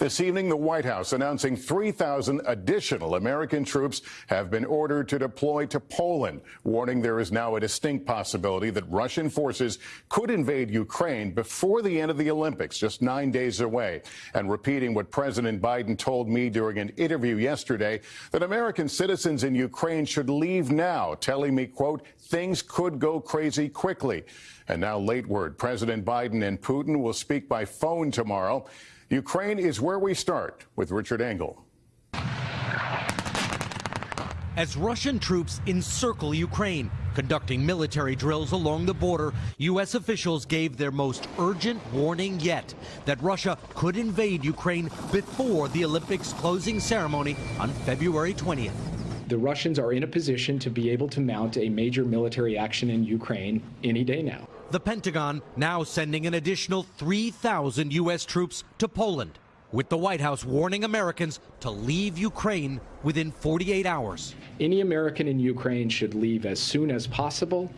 This evening, the White House announcing 3,000 additional American troops have been ordered to deploy to Poland, warning there is now a distinct possibility that Russian forces could invade Ukraine before the end of the Olympics, just nine days away. And repeating what President Biden told me during an interview yesterday, that American citizens in Ukraine should leave now, telling me, quote, things could go crazy quickly. And now late word, President Biden and Putin will speak by phone tomorrow. Ukraine is where we start with Richard Engel. As Russian troops encircle Ukraine, conducting military drills along the border, U.S. officials gave their most urgent warning yet that Russia could invade Ukraine before the Olympics closing ceremony on February 20th. The Russians are in a position to be able to mount a major military action in Ukraine any day now. The Pentagon now sending an additional 3,000 U.S. troops to Poland, with the White House warning Americans to leave Ukraine within 48 hours. Any American in Ukraine should leave as soon as possible.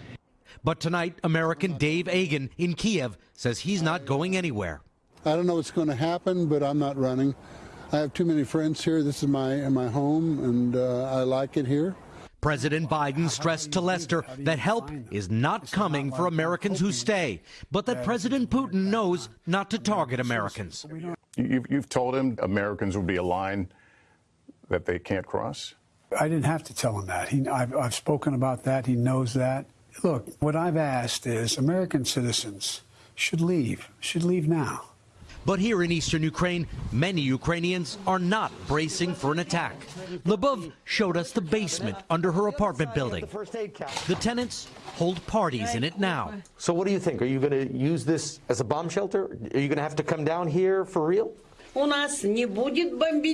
But tonight, American Dave Agan in Kiev says he's not going anywhere. I don't know what's going to happen, but I'm not running. I have too many friends here. This is my my home, and uh, I like it here. President Biden stressed to Lester that help is not coming for Americans who stay, but that President Putin knows not to target Americans. You've, you've told him Americans will be a line that they can't cross? I didn't have to tell him that. He, I've, I've spoken about that. He knows that. Look, what I've asked is American citizens should leave, should leave now. But here in eastern Ukraine, many Ukrainians are not bracing for an attack. Lubov showed us the basement under her apartment building. The tenants hold parties in it now. So what do you think? Are you going to use this as a bomb shelter? Are you going to have to come down here for real?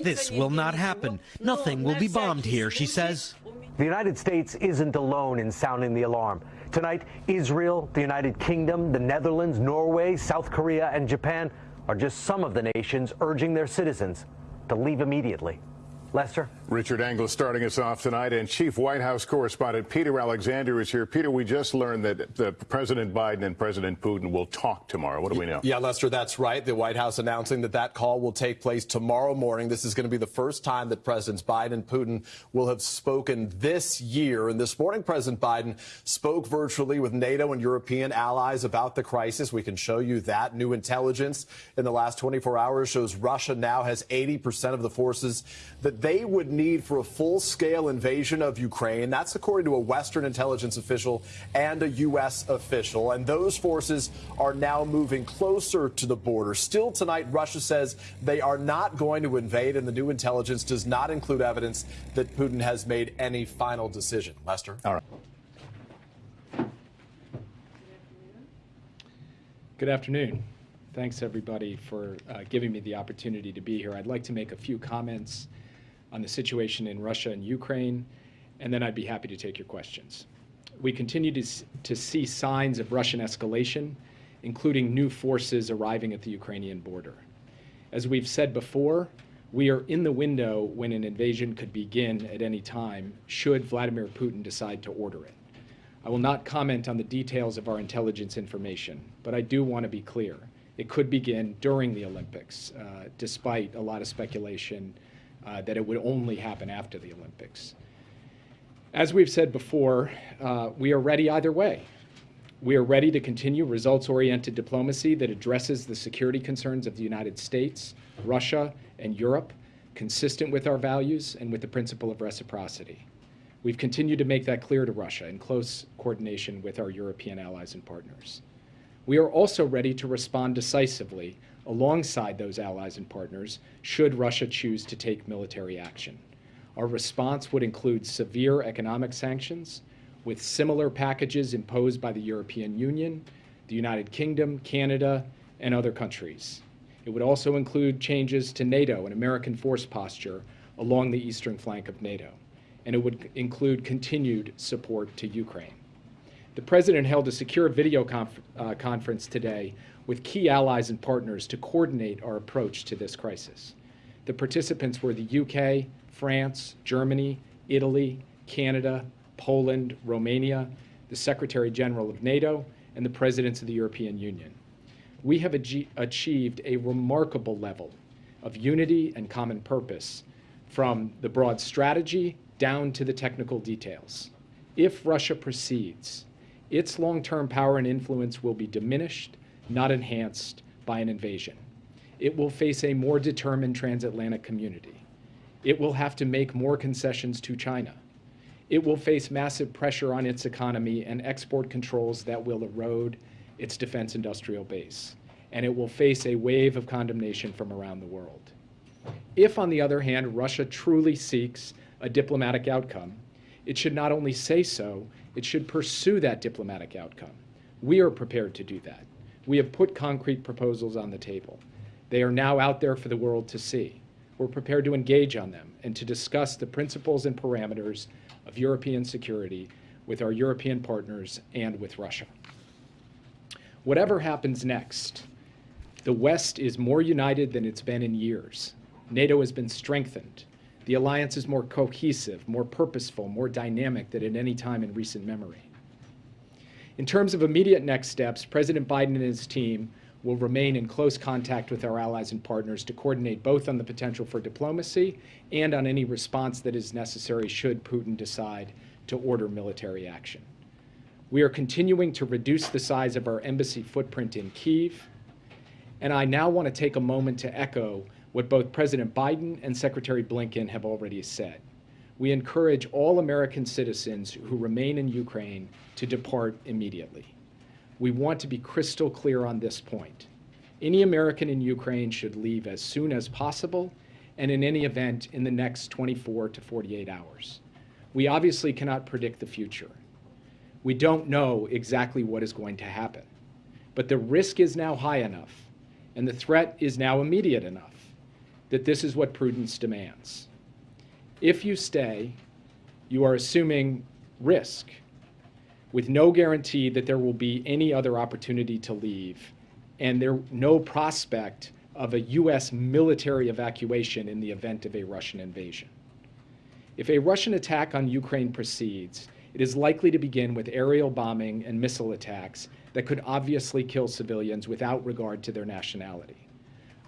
This will not happen. Nothing will be bombed here, she says. The United States isn't alone in sounding the alarm. Tonight, Israel, the United Kingdom, the Netherlands, Norway, South Korea, and Japan are just some of the nations urging their citizens to leave immediately. Lester? Richard Engel starting us off tonight, and Chief White House correspondent Peter Alexander is here. Peter, we just learned that the President Biden and President Putin will talk tomorrow. What do we know? Yeah, Lester, that's right. The White House announcing that that call will take place tomorrow morning. This is going to be the first time that Presidents Biden and Putin will have spoken this year. And this morning, President Biden spoke virtually with NATO and European allies about the crisis. We can show you that. New intelligence in the last 24 hours shows Russia now has 80% of the forces that they would need for a full scale invasion of Ukraine. That's according to a Western intelligence official and a U.S. official. And those forces are now moving closer to the border. Still tonight, Russia says they are not going to invade, and the new intelligence does not include evidence that Putin has made any final decision. Lester? All right. Good afternoon. Thanks, everybody, for uh, giving me the opportunity to be here. I'd like to make a few comments on the situation in Russia and Ukraine, and then I'd be happy to take your questions. We continue to, to see signs of Russian escalation, including new forces arriving at the Ukrainian border. As we've said before, we are in the window when an invasion could begin at any time, should Vladimir Putin decide to order it. I will not comment on the details of our intelligence information, but I do want to be clear. It could begin during the Olympics, uh, despite a lot of speculation uh, that it would only happen after the Olympics. As we've said before, uh, we are ready either way. We are ready to continue results-oriented diplomacy that addresses the security concerns of the United States, Russia, and Europe, consistent with our values and with the principle of reciprocity. We've continued to make that clear to Russia in close coordination with our European allies and partners. We are also ready to respond decisively alongside those allies and partners should Russia choose to take military action. Our response would include severe economic sanctions with similar packages imposed by the European Union, the United Kingdom, Canada, and other countries. It would also include changes to NATO and American force posture along the eastern flank of NATO, and it would include continued support to Ukraine. The President held a secure video conf uh, conference today with key allies and partners to coordinate our approach to this crisis. The participants were the UK, France, Germany, Italy, Canada, Poland, Romania, the Secretary General of NATO, and the presidents of the European Union. We have achieved a remarkable level of unity and common purpose from the broad strategy down to the technical details. If Russia proceeds, its long-term power and influence will be diminished, not enhanced, by an invasion. It will face a more determined transatlantic community. It will have to make more concessions to China. It will face massive pressure on its economy and export controls that will erode its defense industrial base. And it will face a wave of condemnation from around the world. If, on the other hand, Russia truly seeks a diplomatic outcome, it should not only say so, it should pursue that diplomatic outcome. We are prepared to do that. We have put concrete proposals on the table. They are now out there for the world to see. We're prepared to engage on them and to discuss the principles and parameters of European security with our European partners and with Russia. Whatever happens next, the West is more united than it's been in years. NATO has been strengthened. The alliance is more cohesive, more purposeful, more dynamic than at any time in recent memory. In terms of immediate next steps, President Biden and his team will remain in close contact with our allies and partners to coordinate both on the potential for diplomacy and on any response that is necessary should Putin decide to order military action. We are continuing to reduce the size of our embassy footprint in Kiev, and I now want to take a moment to echo what both President Biden and Secretary Blinken have already said. We encourage all American citizens who remain in Ukraine to depart immediately. We want to be crystal clear on this point. Any American in Ukraine should leave as soon as possible, and in any event, in the next 24 to 48 hours. We obviously cannot predict the future. We don't know exactly what is going to happen. But the risk is now high enough, and the threat is now immediate enough, that this is what prudence demands. If you stay, you are assuming risk with no guarantee that there will be any other opportunity to leave and there no prospect of a U.S. military evacuation in the event of a Russian invasion. If a Russian attack on Ukraine proceeds, it is likely to begin with aerial bombing and missile attacks that could obviously kill civilians without regard to their nationality.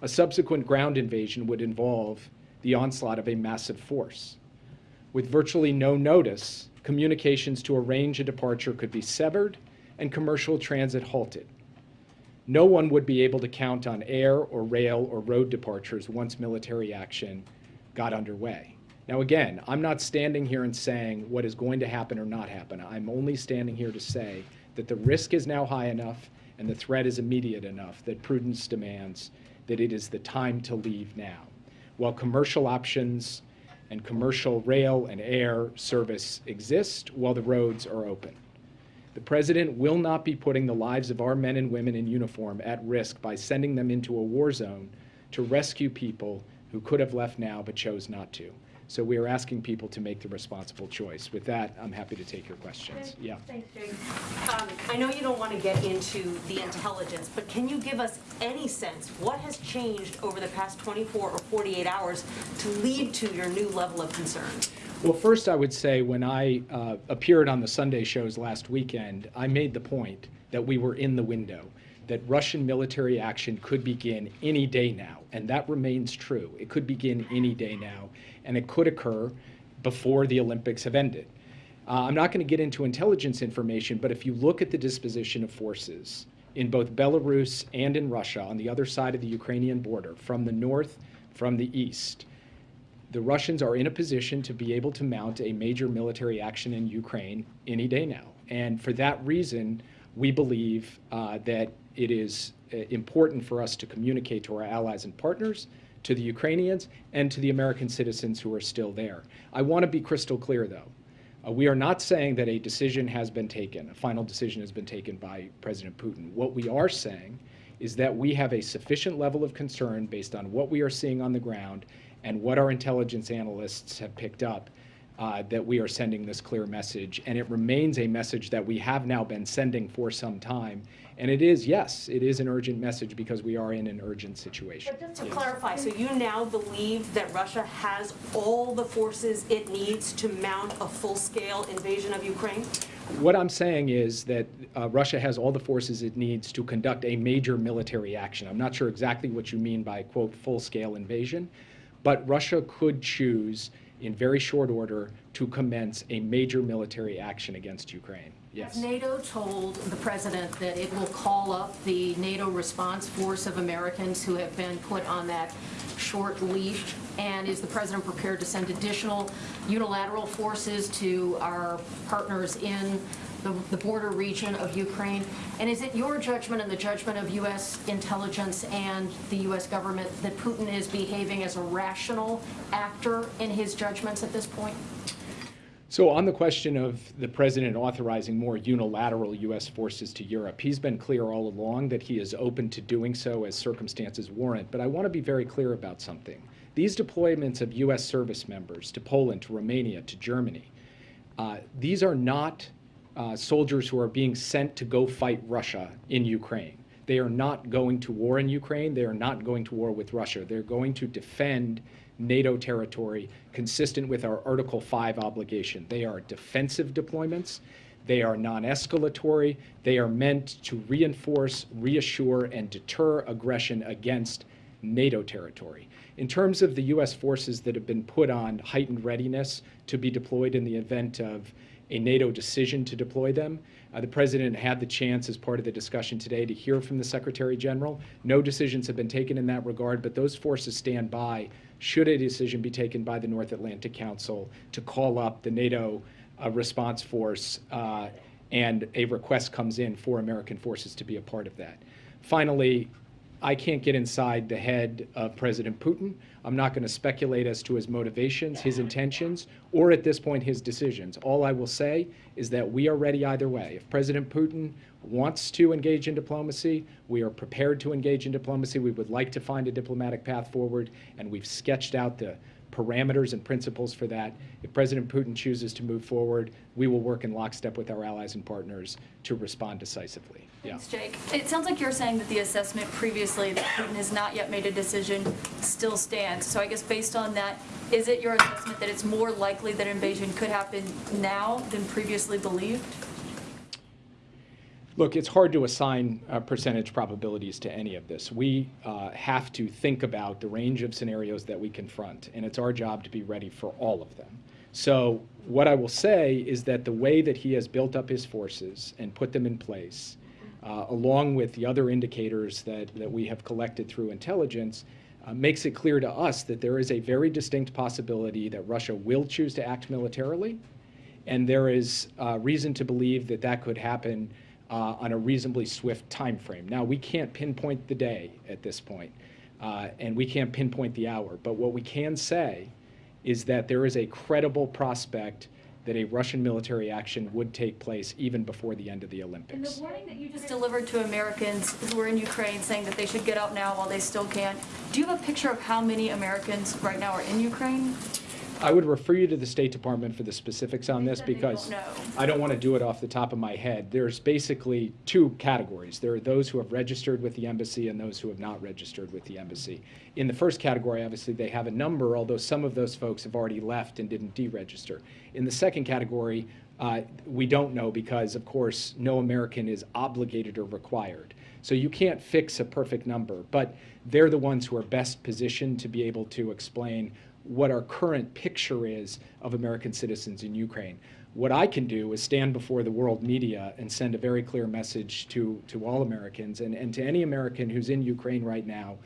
A subsequent ground invasion would involve the onslaught of a massive force. With virtually no notice, communications to arrange a departure could be severed and commercial transit halted. No one would be able to count on air or rail or road departures once military action got underway. Now, again, I'm not standing here and saying what is going to happen or not happen. I'm only standing here to say that the risk is now high enough and the threat is immediate enough that prudence demands that it is the time to leave now. While commercial options and commercial rail and air service exist while the roads are open. The President will not be putting the lives of our men and women in uniform at risk by sending them into a war zone to rescue people who could have left now but chose not to. So we are asking people to make the responsible choice. With that, I'm happy to take your questions. Yeah. Thanks, Jake. Um, I know you don't want to get into the intelligence, but can you give us any sense what has changed over the past 24 or 48 hours to lead to your new level of concern? Well, first, I would say when I uh, appeared on the Sunday shows last weekend, I made the point that we were in the window, that Russian military action could begin any day now, and that remains true. It could begin any day now, and it could occur before the Olympics have ended. Uh, I'm not going to get into intelligence information, but if you look at the disposition of forces in both Belarus and in Russia on the other side of the Ukrainian border, from the north, from the east, the Russians are in a position to be able to mount a major military action in Ukraine any day now. And for that reason, we believe uh, that it is uh, important for us to communicate to our allies and partners, to the Ukrainians, and to the American citizens who are still there. I want to be crystal clear, though. Uh, we are not saying that a decision has been taken, a final decision has been taken by President Putin. What we are saying is that we have a sufficient level of concern based on what we are seeing on the ground and what our intelligence analysts have picked up uh, that we are sending this clear message. And it remains a message that we have now been sending for some time. And it is, yes, it is an urgent message because we are in an urgent situation. But just to clarify, so you now believe that Russia has all the forces it needs to mount a full-scale invasion of Ukraine? What I'm saying is that uh, Russia has all the forces it needs to conduct a major military action. I'm not sure exactly what you mean by, quote, full-scale invasion, but Russia could choose in very short order to commence a major military action against Ukraine. Yes. Has NATO told the president that it will call up the NATO response force of Americans who have been put on that short leash? And is the president prepared to send additional unilateral forces to our partners in the the border region of Ukraine? And is it your judgment and the judgment of U.S. intelligence and the U.S. government that Putin is behaving as a rational actor in his judgments at this point? So on the question of the president authorizing more unilateral U.S. forces to Europe, he's been clear all along that he is open to doing so as circumstances warrant. But I want to be very clear about something. These deployments of U.S. service members to Poland, to Romania, to Germany, uh, these are not uh, soldiers who are being sent to go fight Russia in Ukraine. They are not going to war in Ukraine. They are not going to war with Russia. They're going to defend NATO territory consistent with our Article 5 obligation. They are defensive deployments. They are non-escalatory. They are meant to reinforce, reassure, and deter aggression against NATO territory. In terms of the U.S. forces that have been put on heightened readiness to be deployed in the event of a NATO decision to deploy them, uh, the President had the chance, as part of the discussion today, to hear from the Secretary General. No decisions have been taken in that regard, but those forces stand by should a decision be taken by the North Atlantic Council to call up the NATO uh, response force uh, and a request comes in for American forces to be a part of that. Finally, I can't get inside the head of President Putin. I'm not going to speculate as to his motivations, his intentions, or at this point his decisions. All I will say is that we are ready either way. If President Putin wants to engage in diplomacy, we are prepared to engage in diplomacy. We would like to find a diplomatic path forward, and we've sketched out the parameters and principles for that. If President Putin chooses to move forward, we will work in lockstep with our allies and partners to respond decisively. Yeah. Thanks, Jake. It sounds like you're saying that the assessment previously that Putin has not yet made a decision still stands. So I guess based on that, is it your assessment that it's more likely that invasion could happen now than previously believed? Look, it's hard to assign uh, percentage probabilities to any of this. We uh, have to think about the range of scenarios that we confront, and it's our job to be ready for all of them. So what I will say is that the way that he has built up his forces and put them in place, uh, along with the other indicators that, that we have collected through intelligence, uh, makes it clear to us that there is a very distinct possibility that Russia will choose to act militarily, and there is uh, reason to believe that that could happen uh, on a reasonably swift time frame. Now, we can't pinpoint the day at this point, uh, and we can't pinpoint the hour, but what we can say is that there is a credible prospect that a Russian military action would take place even before the end of the And Olympics. the warning that you just delivered to Americans who are in Ukraine saying that they should get out now while they still can, do you have a picture of how many Americans right now are in Ukraine? I would refer you to the State Department for the specifics on this because. I don't want to do it off the top of my head. There's basically two categories. There are those who have registered with the embassy and those who have not registered with the embassy. In the first category, obviously, they have a number, although some of those folks have already left and didn't deregister. In the second category, uh, we don't know because, of course, no American is obligated or required. So you can't fix a perfect number, but they're the ones who are best positioned to be able to explain what our current picture is of American citizens in Ukraine. What I can do is stand before the world media and send a very clear message to, to all Americans and, and to any American who's in Ukraine right now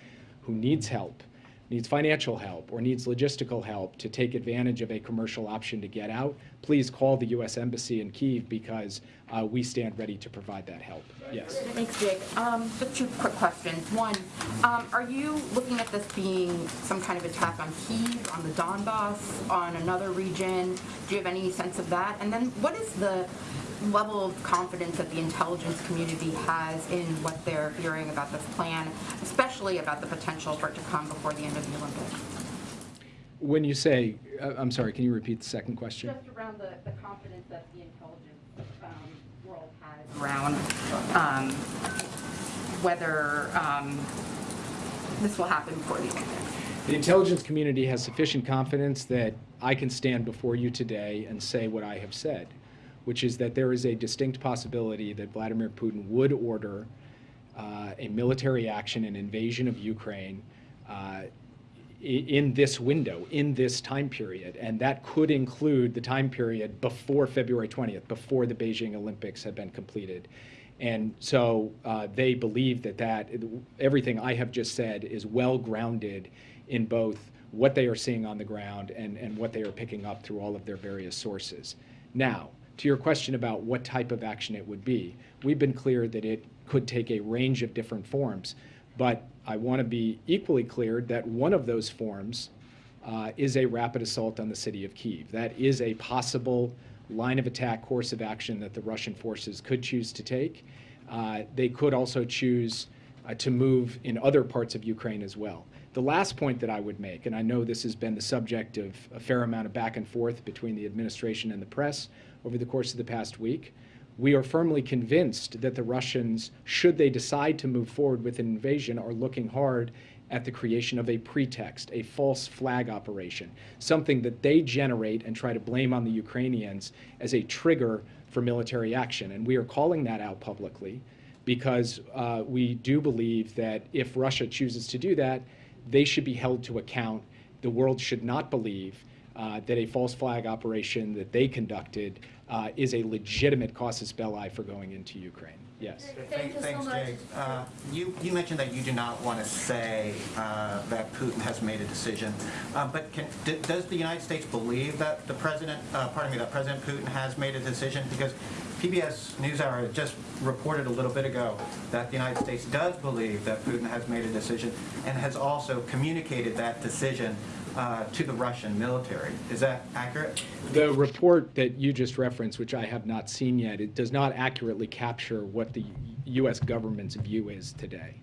who needs help, needs financial help, or needs logistical help to take advantage of a commercial option to get out, please call the U.S. Embassy in Kiev because uh, we stand ready to provide that help. Yes. Thanks, Jake. Um, Just two quick questions. One, um, are you looking at this being some kind of attack on Kyiv, on the Donbass, on another region? Do you have any sense of that? And then what is the level of confidence that the intelligence community has in what they're hearing about this plan, especially about the potential for it to come before the end of the Olympics? When you say, uh, I'm sorry, can you repeat the second question? Just around the, the confidence that the intelligence um, world has around um, whether um, this will happen before the Olympics. The intelligence community has sufficient confidence that I can stand before you today and say what I have said. Which is that there is a distinct possibility that Vladimir Putin would order uh, a military action, an invasion of Ukraine, uh, in this window, in this time period. And that could include the time period before February 20th, before the Beijing Olympics have been completed. And so uh, they believe that, that everything I have just said is well grounded in both what they are seeing on the ground and, and what they are picking up through all of their various sources. Now, to your question about what type of action it would be, we've been clear that it could take a range of different forms. But I want to be equally clear that one of those forms uh, is a rapid assault on the city of Kiev. That is a possible line of attack course of action that the Russian forces could choose to take. Uh, they could also choose uh, to move in other parts of Ukraine as well. The last point that I would make, and I know this has been the subject of a fair amount of back and forth between the administration and the press over the course of the past week, we are firmly convinced that the Russians, should they decide to move forward with an invasion, are looking hard at the creation of a pretext, a false flag operation, something that they generate and try to blame on the Ukrainians as a trigger for military action. And we are calling that out publicly because uh, we do believe that if Russia chooses to do that, they should be held to account. The world should not believe uh, that a false flag operation that they conducted uh, is a legitimate casus belli for going into Ukraine. Yes. Thank you Thanks, so Jay. Uh, you, you mentioned that you do not want to say uh, that Putin has made a decision, uh, but can, does the United States believe that the president, uh, pardon me, that President Putin has made a decision? Because PBS NewsHour just reported a little bit ago that the United States does believe that Putin has made a decision and has also communicated that decision uh, to the Russian military. Is that accurate? The report that you just referenced, which I have not seen yet, it does not accurately capture what the U.S. government's view is today.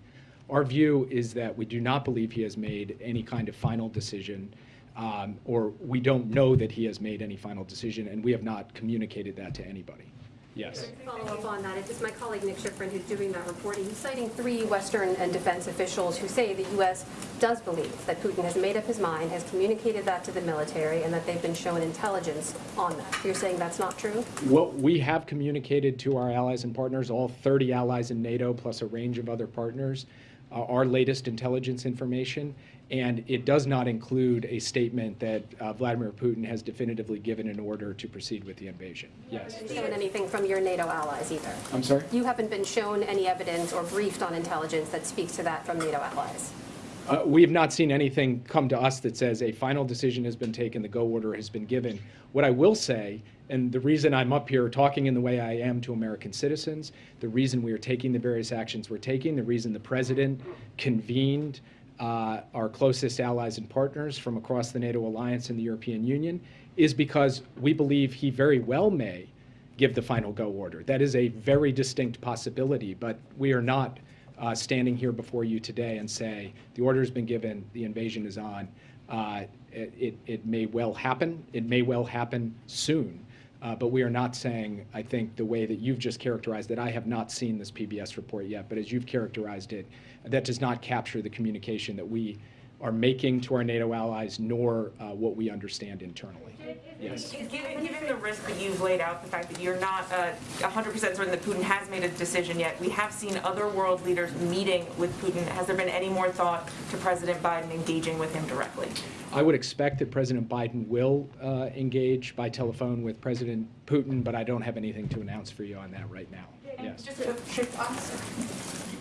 Our view is that we do not believe he has made any kind of final decision, um, or we don't know that he has made any final decision, and we have not communicated that to anybody. Yes. Follow up on that. It's my colleague Nick Schifrin who's doing that reporting. He's citing three Western and defense officials who say the U.S. does believe that Putin has made up his mind, has communicated that to the military, and that they've been shown intelligence on that. You're saying that's not true? Well, we have communicated to our allies and partners, all 30 allies in NATO, plus a range of other partners, uh, our latest intelligence information. And it does not include a statement that uh, Vladimir Putin has definitively given an order to proceed with the invasion. Yes. You haven't shown anything from your NATO allies either. I'm sorry? You haven't been shown any evidence or briefed on intelligence that speaks to that from NATO allies. Uh, we have not seen anything come to us that says a final decision has been taken, the go order has been given. What I will say, and the reason I'm up here talking in the way I am to American citizens, the reason we are taking the various actions we're taking, the reason the president convened uh, our closest allies and partners from across the NATO alliance and the European Union is because we believe he very well may give the final go order. That is a very distinct possibility, but we are not uh, standing here before you today and say the order has been given, the invasion is on. Uh, it, it, it, may well happen. It may well happen soon. Uh, but we are not saying, I think, the way that you've just characterized it. I have not seen this PBS report yet, but as you've characterized it, that does not capture the communication that we are making to our NATO allies, nor uh, what we understand internally. Yes. Given, given, the risk that you've laid out, the fact that you're not 100% uh, certain that Putin has made a decision yet, we have seen other world leaders meeting with Putin. Has there been any more thought to President Biden engaging with him directly? I would expect that President Biden will uh, engage by telephone with President Putin, but I don't have anything to announce for you on that right now. Yes. Just to shift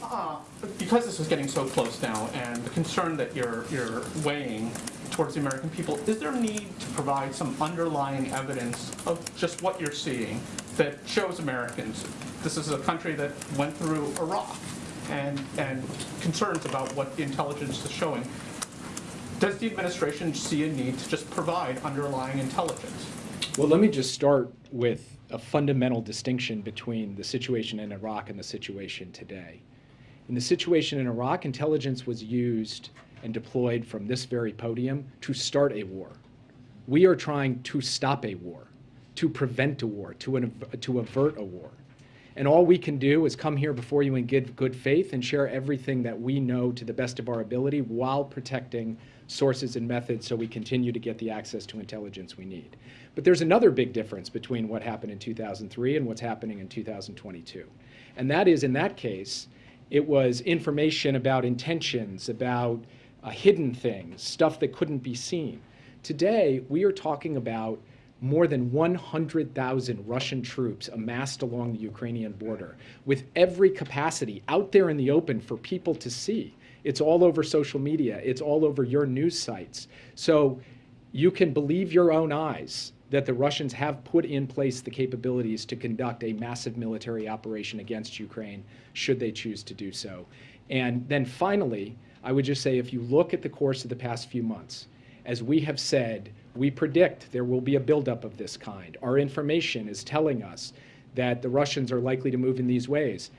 uh, because this is getting so close now, and the concern that you're you're weighing towards the American people, is there a need to provide some underlying evidence of just what you're seeing that shows Americans this is a country that went through Iraq, and and concerns about what the intelligence is showing? Does the administration see a need to just provide underlying intelligence? Well, let me just start with a fundamental distinction between the situation in Iraq and the situation today. In the situation in Iraq, intelligence was used and deployed from this very podium to start a war. We are trying to stop a war, to prevent a war, to, an, to avert a war. And all we can do is come here before you in good, good faith and share everything that we know to the best of our ability while protecting sources and methods so we continue to get the access to intelligence we need. But there's another big difference between what happened in 2003 and what's happening in 2022. And that is, in that case, it was information about intentions, about uh, hidden things, stuff that couldn't be seen. Today, we are talking about more than 100,000 Russian troops amassed along the Ukrainian border with every capacity out there in the open for people to see. It's all over social media. It's all over your news sites. So you can believe your own eyes that the Russians have put in place the capabilities to conduct a massive military operation against Ukraine should they choose to do so. And then finally, I would just say if you look at the course of the past few months, as we have said, we predict there will be a buildup of this kind. Our information is telling us that the Russians are likely to move in these ways.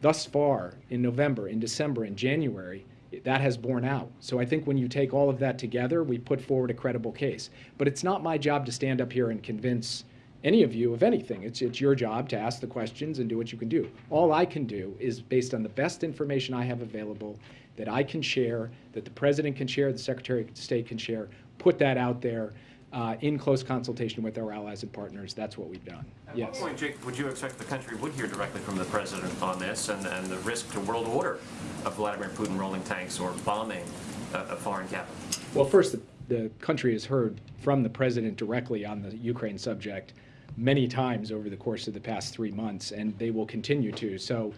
Thus far, in November, in December, in January, that has borne out. So I think when you take all of that together, we put forward a credible case. But it's not my job to stand up here and convince any of you of anything. It's, it's your job to ask the questions and do what you can do. All I can do is based on the best information I have available that I can share, that the President can share, the Secretary of State can share, put that out there uh, in close consultation with our allies and partners. That's what we've done. At yes. what point, Jake, would you expect the country would hear directly from the President on this and, and the risk to world order of Vladimir Putin rolling tanks or bombing a, a foreign capital? Well, first, the, the country has heard from the President directly on the Ukraine subject many times over the course of the past three months, and they will continue to. So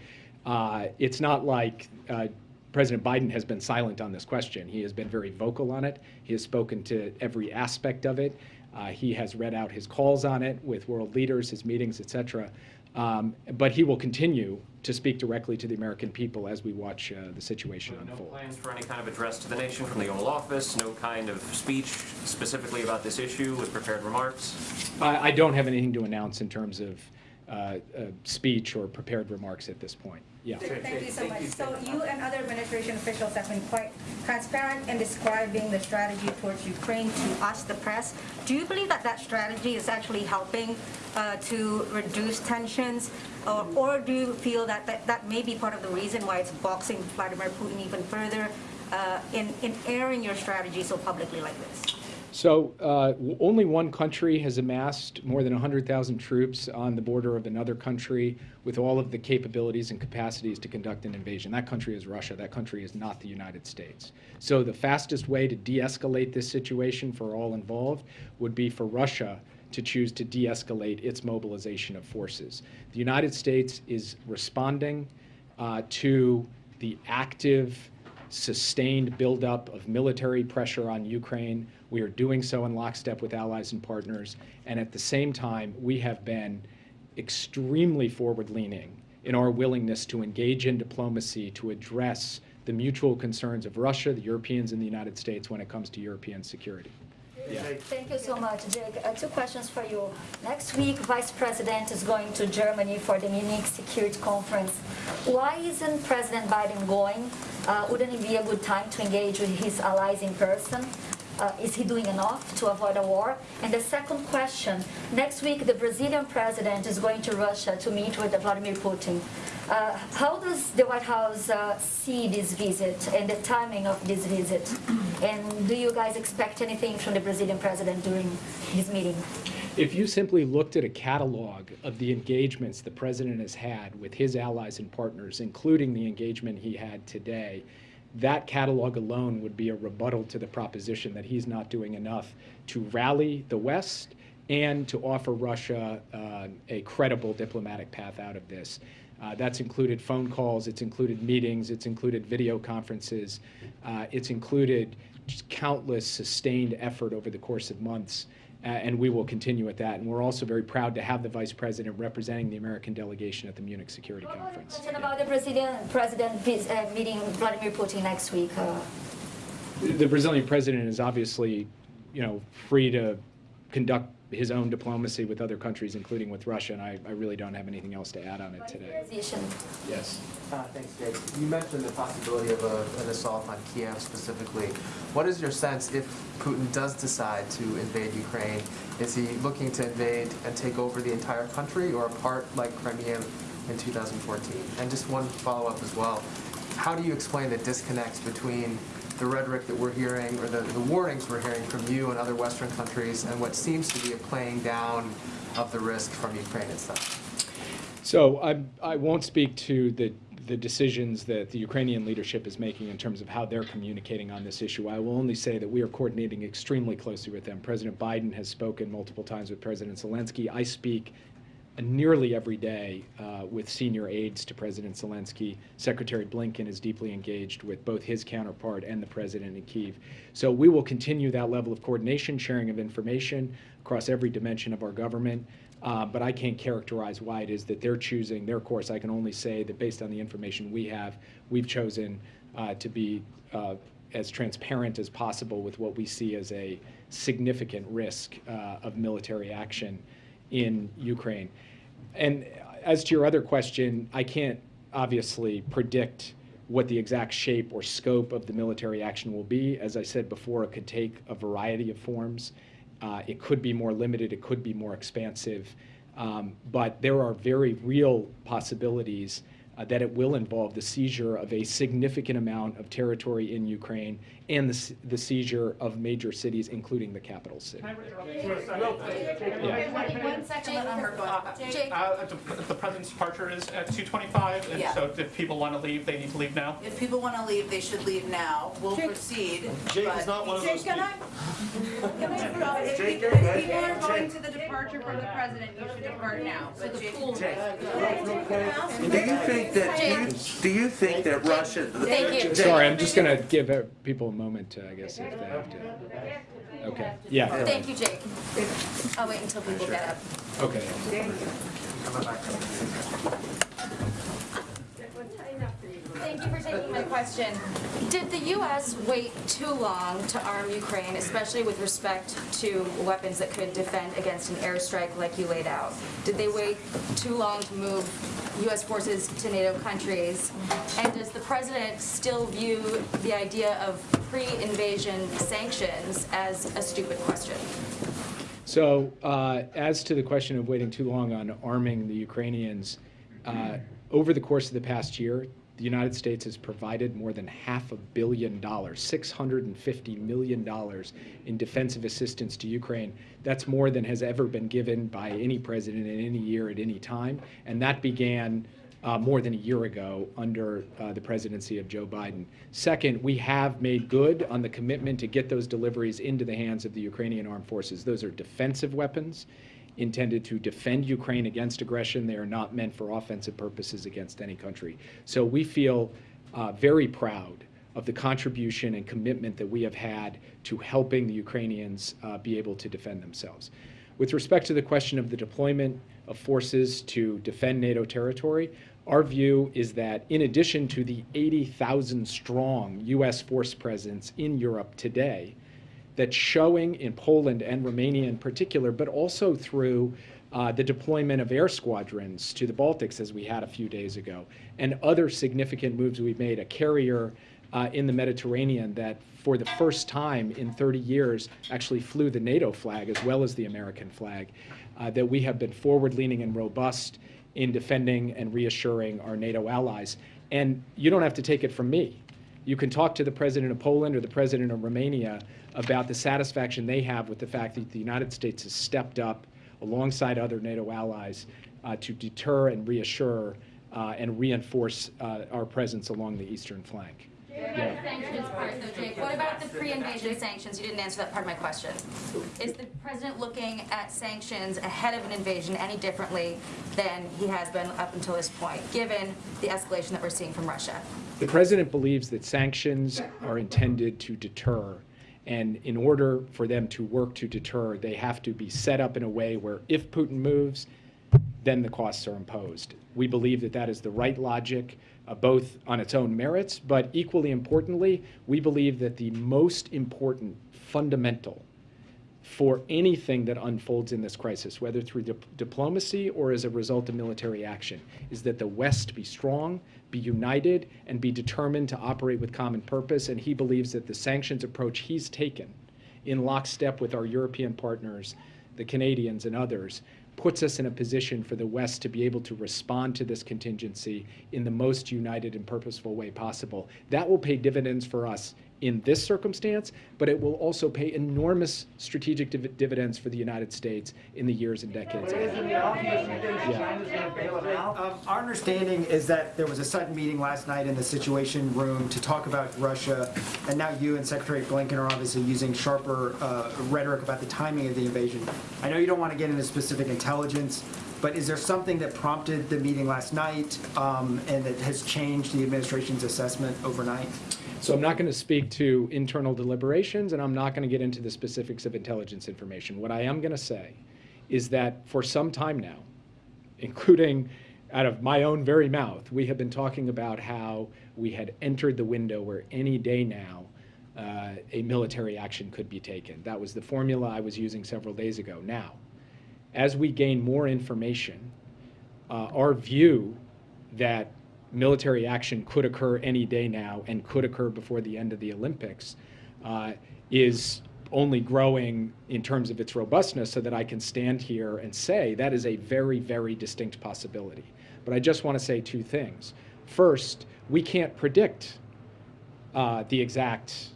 uh, it's not like uh, President Biden has been silent on this question. He has been very vocal on it. He has spoken to every aspect of it. Uh, he has read out his calls on it with world leaders, his meetings, et cetera. Um, but he will continue to speak directly to the American people as we watch uh, the situation No unfold. plans for any kind of address to the nation from the Oval Office? No kind of speech specifically about this issue with prepared remarks? I, I don't have anything to announce in terms of uh, uh, speech or prepared remarks at this point. Yeah. Thank you so much. So you and other administration officials have been quite transparent in describing the strategy towards Ukraine to us, the press. Do you believe that that strategy is actually helping uh, to reduce tensions? Or, or do you feel that, that that may be part of the reason why it's boxing Vladimir Putin even further uh, in, in airing your strategy so publicly like this? So uh, only one country has amassed more than 100,000 troops on the border of another country with all of the capabilities and capacities to conduct an invasion. That country is Russia. That country is not the United States. So the fastest way to de-escalate this situation for all involved would be for Russia to choose to de-escalate its mobilization of forces. The United States is responding uh, to the active sustained buildup of military pressure on Ukraine. We are doing so in lockstep with allies and partners. And at the same time, we have been extremely forward leaning in our willingness to engage in diplomacy to address the mutual concerns of Russia, the Europeans, and the United States when it comes to European security. Yeah. Thank you so much, Jake. Uh, two questions for you. Next week, Vice President is going to Germany for the Munich Security Conference. Why isn't President Biden going? Uh, wouldn't it be a good time to engage with his allies in person? Uh, is he doing enough to avoid a war? And the second question, next week the Brazilian president is going to Russia to meet with Vladimir Putin. Uh, how does the White House uh, see this visit and the timing of this visit? And do you guys expect anything from the Brazilian president during his meeting? If you simply looked at a catalog of the engagements the president has had with his allies and partners, including the engagement he had today, that catalog alone would be a rebuttal to the proposition that he's not doing enough to rally the West and to offer Russia uh, a credible diplomatic path out of this. Uh, that's included phone calls, it's included meetings, it's included video conferences, uh, it's included countless sustained effort over the course of months. Uh, and we will continue with that. And we're also very proud to have the Vice President representing the American delegation at the Munich Security Conference. Question about the Brazilian president uh, meeting Vladimir Putin next week. Uh, The Brazilian president is obviously, you know, free to conduct his own diplomacy with other countries, including with Russia, and I, I really don't have anything else to add on it today. Yes. Uh, thanks, Jake. You mentioned the possibility of a, an assault on Kiev specifically. What is your sense if Putin does decide to invade Ukraine? Is he looking to invade and take over the entire country or a part like Crimea in 2014? And just one follow-up as well. How do you explain the disconnect between the rhetoric that we're hearing, or the, the warnings we're hearing from you and other Western countries, and what seems to be a playing down of the risk from Ukraine itself? So I, I won't speak to the, the decisions that the Ukrainian leadership is making in terms of how they're communicating on this issue. I will only say that we are coordinating extremely closely with them. President Biden has spoken multiple times with President Zelensky. I speak nearly every day uh, with senior aides to President Zelensky. Secretary Blinken is deeply engaged with both his counterpart and the president in Kiev. So we will continue that level of coordination, sharing of information across every dimension of our government. Uh, but I can't characterize why it is that they're choosing their course. I can only say that based on the information we have, we've chosen uh, to be uh, as transparent as possible with what we see as a significant risk uh, of military action in Ukraine. And as to your other question, I can't obviously predict what the exact shape or scope of the military action will be. As I said before, it could take a variety of forms. Uh, it could be more limited, it could be more expansive. Um, but there are very real possibilities that it will involve the seizure of a significant amount of territory in Ukraine and the, the seizure of major cities, including the capital city. One second, let Umber go. Uh, the, the president's departure is at 2:25, and Yeah. so if people want to leave, they need to leave now? If people want to leave, they should leave now. We'll Jake- proceed. Jake is not one of Jake, those can I- can I? If Jake, people- if people are going Jake. to the departure for the president, you should depart now. But Jake. Do you think that, do you, do you think that Russia? Sorry, I'm just going to give uh, people a moment to, I guess, if they have to. Okay, yeah. Thank you, Jake. I'll wait until people get up. Okay. Thank you for taking my question. Did the U.S. wait too long to arm Ukraine, especially with respect to weapons that could defend against an airstrike like you laid out? Did they wait too long to move U.S. forces to NATO countries? And does the president still view the idea of pre-invasion sanctions as a stupid question? So, uh, as to the question of waiting too long on arming the Ukrainians, uh, over the course of the past year, the United States has provided more than half a billion dollars, $650 million in defensive assistance to Ukraine. That's more than has ever been given by any president in any year at any time. And that began uh, more than a year ago under uh, the presidency of Joe Biden. Second, we have made good on the commitment to get those deliveries into the hands of the Ukrainian armed forces. Those are defensive weapons intended to defend Ukraine against aggression. They are not meant for offensive purposes against any country. So we feel uh, very proud of the contribution and commitment that we have had to helping the Ukrainians uh, be able to defend themselves. With respect to the question of the deployment of forces to defend NATO territory, our view is that in addition to the 80,000 strong U.S. force presence in Europe today, that's showing in Poland and Romania in particular, but also through uh, the deployment of air squadrons to the Baltics, as we had a few days ago, and other significant moves we've made. A carrier uh, in the Mediterranean that, for the first time in 30 years, actually flew the NATO flag as well as the American flag. Uh, that we have been forward leaning and robust in defending and reassuring our NATO allies. And you don't have to take it from me. You can talk to the president of Poland or the president of Romania about the satisfaction they have with the fact that the United States has stepped up alongside other NATO allies uh, to deter and reassure uh, and reinforce uh, our presence along the eastern flank. What about the pre-invasion sanctions? You didn't answer that part of my question. Is the president looking at sanctions ahead of an invasion any differently than he has been up until this point, given the escalation that we're seeing from Russia? The president believes that sanctions are intended to deter. And in order for them to work to deter, they have to be set up in a way where if Putin moves, then the costs are imposed. We believe that that is the right logic, uh, both on its own merits, but equally importantly, we believe that the most important fundamental for anything that unfolds in this crisis, whether through dip- diplomacy or as a result of military action, is that the West be strong, be united, and be determined to operate with common purpose. And he believes that the sanctions approach he's taken in lockstep with our European partners, the Canadians and others, puts us in a position for the West to be able to respond to this contingency in the most united and purposeful way possible. That will pay dividends for us in this circumstance, but it will also pay enormous strategic div- dividends for the United States in the years and decades ahead. Um, Our understanding is that there was a sudden meeting last night in the Situation Room to talk about Russia, and now you and Secretary Blinken are obviously using sharper uh, rhetoric about the timing of the invasion. I know you don't want to get into specific intelligence, but is there something that prompted the meeting last night um, and that has changed the administration's assessment overnight? So I'm not going to speak to internal deliberations, and I'm not going to get into the specifics of intelligence information. What I am going to say is that for some time now, including out of my own very mouth, we have been talking about how we had entered the window where any day now uh, a military action could be taken. That was the formula I was using several days ago. Now, as we gain more information, uh, our view that military action could occur any day now and could occur before the end of the Olympics uh, is only growing in terms of its robustness so that I can stand here and say that is a very, very distinct possibility. But I just want to say two things. First, we can't predict uh, the exact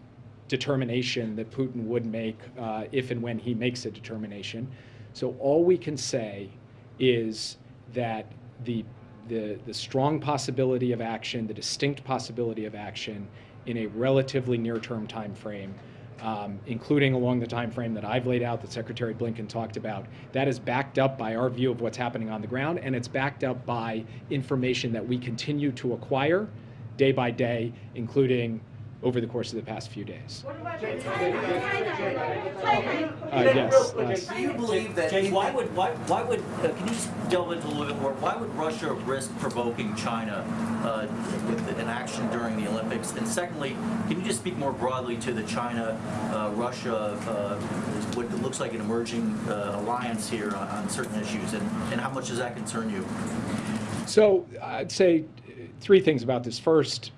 determination that Putin would make uh, if and when he makes a determination. So all we can say is that the, the, the strong possibility of action, the distinct possibility of action in a relatively near-term time frame, um, including along the time frame that I've laid out, that Secretary Blinken talked about, that is backed up by our view of what's happening on the ground, and it's backed up by information that we continue to acquire day by day, including over the course of the past few days. Uh, yes, yes. Do you believe that? Jay, why would why why would uh, can you just delve into a little bit more? Why would Russia risk provoking China uh, with an action during the Olympics? And secondly, can you just speak more broadly to the China uh, Russia uh, what looks like an emerging uh, alliance here on, on certain issues, and, and how much does that concern you? So I'd say three things about this. First,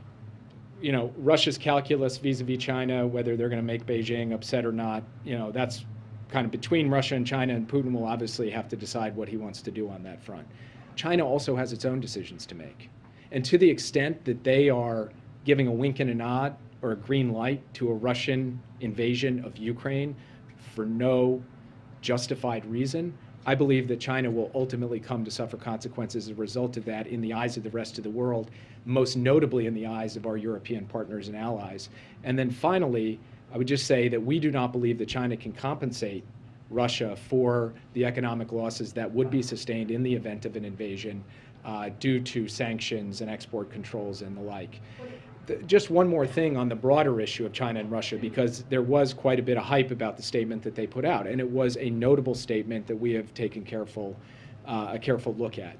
you know, Russia's calculus vis-a-vis China, whether they're going to make Beijing upset or not, you know, that's kind of between Russia and China, and Putin will obviously have to decide what he wants to do on that front. China also has its own decisions to make. And to the extent that they are giving a wink and a nod or a green light to a Russian invasion of Ukraine for no justified reason, I believe that China will ultimately come to suffer consequences as a result of that in the eyes of the rest of the world, most notably in the eyes of our European partners and allies. And then finally, I would just say that we do not believe that China can compensate Russia for the economic losses that would be sustained in the event of an invasion uh, due to sanctions and export controls and the like. Just one more thing on the broader issue of China and Russia, because there was quite a bit of hype about the statement that they put out, and it was a notable statement that we have taken careful, uh, a careful look at.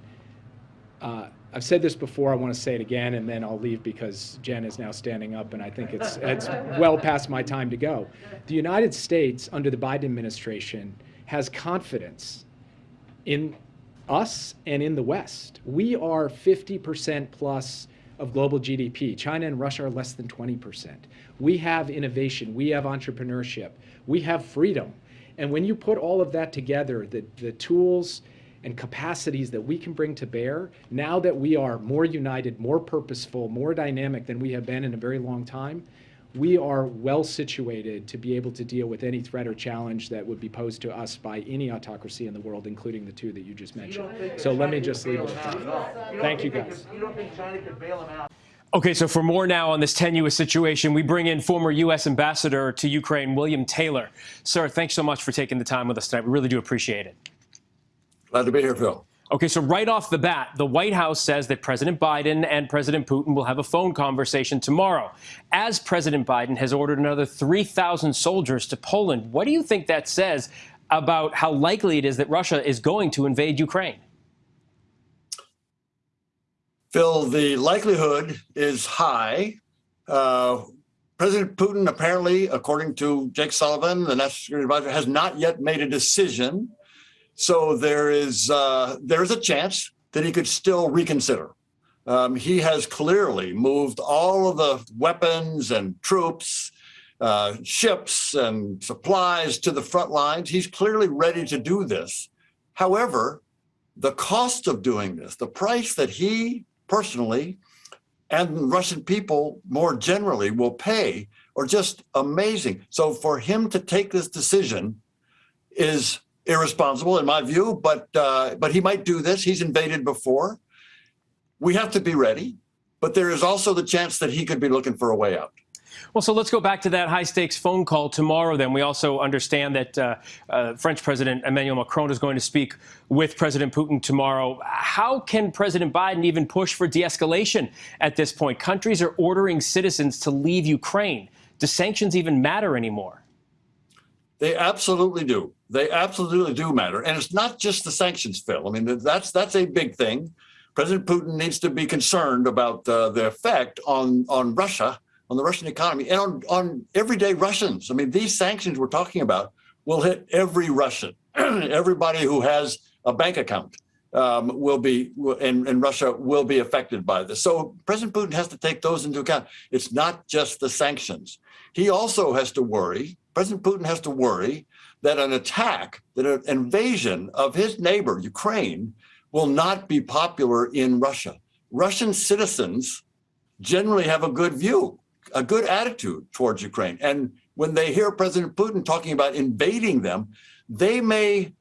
Uh, I've said this before, I want to say it again, and then I'll leave because Jen is now standing up, and I think it's, it's well past my time to go. The United States, under the Biden administration, has confidence in us and in the West. We are 50% plus of global GDP. China and Russia are less than 20%. We have innovation, we have entrepreneurship, we have freedom. And when you put all of that together, the, the tools and capacities that we can bring to bear, now that we are more united, more purposeful, more dynamic than we have been in a very long time, we are well situated to be able to deal with any threat or challenge that would be posed to us by any autocracy in the world, including the two that you just mentioned. So let me just leave it at that. Thank you, guys. You don't think China could bail him out? Okay, so for more now on this tenuous situation, we bring in former U.S. Ambassador to Ukraine, William Taylor. Sir, thanks so much for taking the time with us tonight. We really do appreciate it. Glad to be here, Phil. Okay, so right off the bat, the White House says that President Biden and President Putin will have a phone conversation tomorrow. As President Biden has ordered another 3,000 soldiers to Poland, what do you think that says about how likely it is that Russia is going to invade Ukraine? Phil, the likelihood is high. Uh, President Putin, apparently, according to Jake Sullivan, the National Security Advisor, has not yet made a decision. So there is uh, there is a chance that he could still reconsider. Um, he has clearly moved all of the weapons and troops, uh, ships and supplies to the front lines. He's clearly ready to do this. However, the cost of doing this, the price that he personally and Russian people more generally will pay are just amazing. So for him to take this decision is irresponsible in my view, but uh, but he might do this. He's invaded before. We have to be ready, but there is also the chance that he could be looking for a way out. Well, so let's go back to that high stakes phone call tomorrow. Then we also understand that uh, uh, French President Emmanuel Macron is going to speak with President Putin tomorrow. How can President Biden even push for de escalation at this point? Countries are ordering citizens to leave Ukraine. Do sanctions even matter anymore? They absolutely do. They absolutely do matter. And it's not just the sanctions, Phil. I mean, that's that's a big thing. President Putin needs to be concerned about uh, the effect on, on Russia, on the Russian economy, and on, on everyday Russians. I mean, these sanctions we're talking about will hit every Russian. Everybody who has a bank account um, will be, in, in Russia will be affected by this. So President Putin has to take those into account. It's not just the sanctions. He also has to worry, President Putin has to worry that an attack, that an invasion of his neighbor, Ukraine, will not be popular in Russia. Russian citizens generally have a good view, a good attitude towards Ukraine. And when they hear President Putin talking about invading them, they may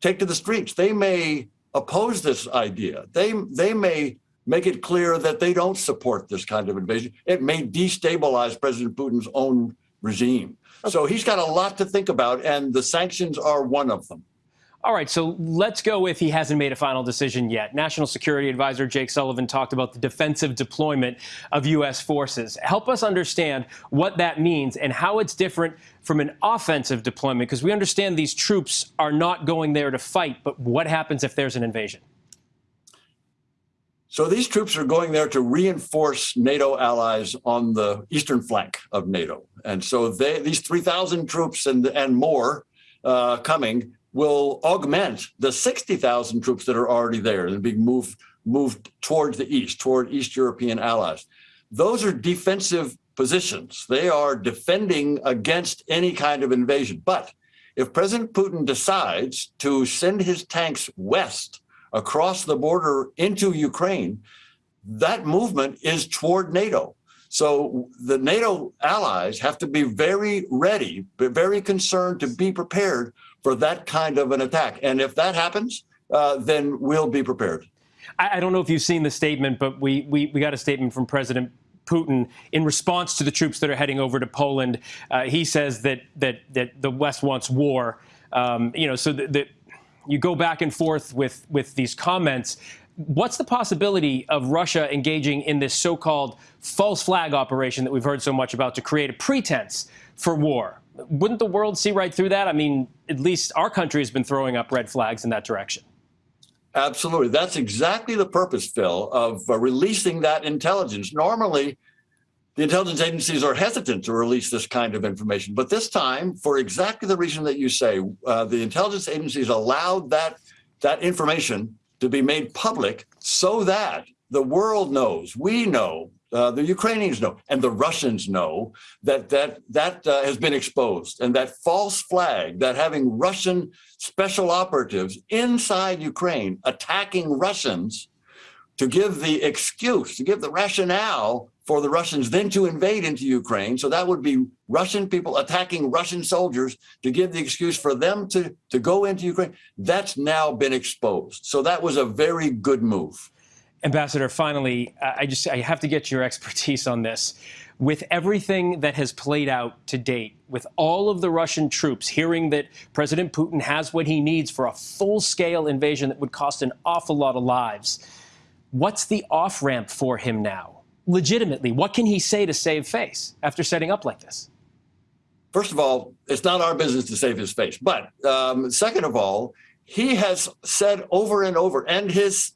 take to the streets. They may oppose this idea. They, they may make it clear that they don't support this kind of invasion. It may destabilize President Putin's own regime. So he's got a lot to think about, and the sanctions are one of them. All right, so let's go with he hasn't made a final decision yet. National Security Advisor Jake Sullivan talked about the defensive deployment of U.S. forces. Help us understand what that means and how it's different from an offensive deployment, because we understand these troops are not going there to fight, but what happens if there's an invasion? So these troops are going there to reinforce NATO allies on the eastern flank of NATO. And so they, these 3,000 troops and, and more uh, coming will augment the 60,000 troops that are already there and being moved, moved towards the east, toward East European allies. Those are defensive positions. They are defending against any kind of invasion. But if President Putin decides to send his tanks west across the border into Ukraine, that movement is toward NATO. So the NATO allies have to be very ready, very concerned to be prepared for that kind of an attack. And if that happens, uh, then we'll be prepared. I, I, don't know if you've seen the statement, but we, we, we got a statement from President Putin in response to the troops that are heading over to Poland. Uh, he says that, that, that the West wants war. Um, you know, so that you go back and forth with, with these comments. What's the possibility of Russia engaging in this so-called false flag operation that we've heard so much about to create a pretense for war? Wouldn't the world see right through that? I mean, at least our country has been throwing up red flags in that direction. Absolutely. That's exactly the purpose, Phil, of uh, releasing that intelligence. Normally, the intelligence agencies are hesitant to release this kind of information. But this time, for exactly the reason that you say, uh, the intelligence agencies allowed that, that information to be made public so that the world knows, we know, uh, the Ukrainians know, and the Russians know that that, that uh, has been exposed. And that false flag, that having Russian special operatives inside Ukraine attacking Russians to give the excuse, to give the rationale for the Russians then to invade into Ukraine. So that would be Russian people attacking Russian soldiers to give the excuse for them to, to go into Ukraine. That's now been exposed. So that was a very good move. Ambassador, finally, I just I have to get your expertise on this. With everything that has played out to date, with all of the Russian troops hearing that President Putin has what he needs for a full-scale invasion that would cost an awful lot of lives, what's the off-ramp for him now? Legitimately, what can he say to save face after setting up like this? First of all, it's not our business to save his face. But um, second of all, he has said over and over, and his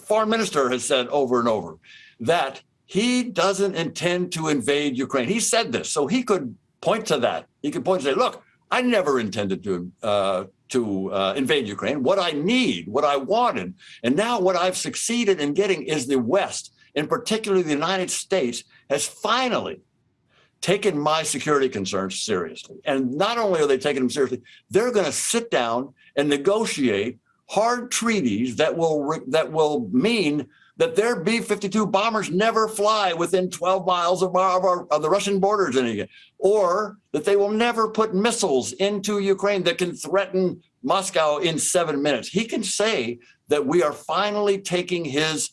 foreign minister has said over and over, that he doesn't intend to invade Ukraine. He said this, so he could point to that. He could point and say, look, I never intended to uh, to uh, invade Ukraine. What I need, what I wanted, and now what I've succeeded in getting is the West in particular the United States, has finally taken my security concerns seriously. And not only are they taking them seriously, they're going to sit down and negotiate hard treaties that will that will mean that their B-52 bombers never fly within 12 miles of, our, of, our, of the Russian borders any, or that they will never put missiles into Ukraine that can threaten Moscow in seven minutes. He can say that we are finally taking his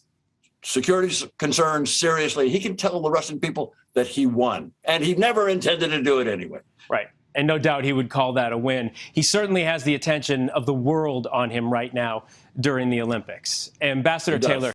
security concerns seriously. He can tell the Russian people that he won, and he never intended to do it anyway. Right. And no doubt he would call that a win. He certainly has the attention of the world on him right now during the Olympics. Ambassador Taylor,